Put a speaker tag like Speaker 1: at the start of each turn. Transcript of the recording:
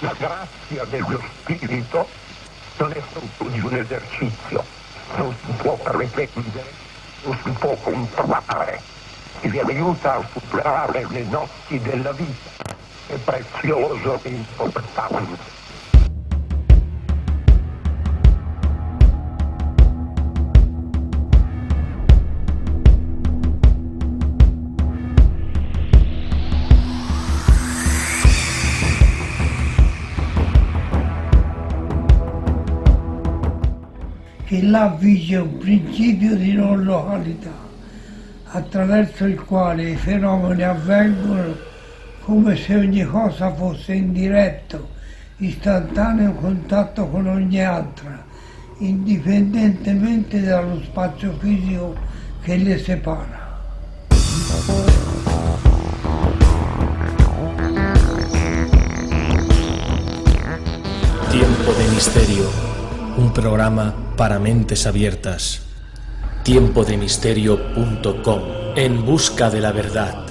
Speaker 1: La grazia dello spirito non è frutto di un esercizio, non si può pretendere, non si può comprare, che vi aiuta a superare le notti della vita. È prezioso e importante.
Speaker 2: Che là vige un principio di non località, attraverso il quale i fenomeni avvengono come se ogni cosa fosse in diretto, istantaneo contatto con ogni altra, indipendentemente dallo spazio fisico che le separa.
Speaker 3: Tiempo de Misterio, un programa para mentes abiertas. Tiempodemisterio.com, en busca de la verdad.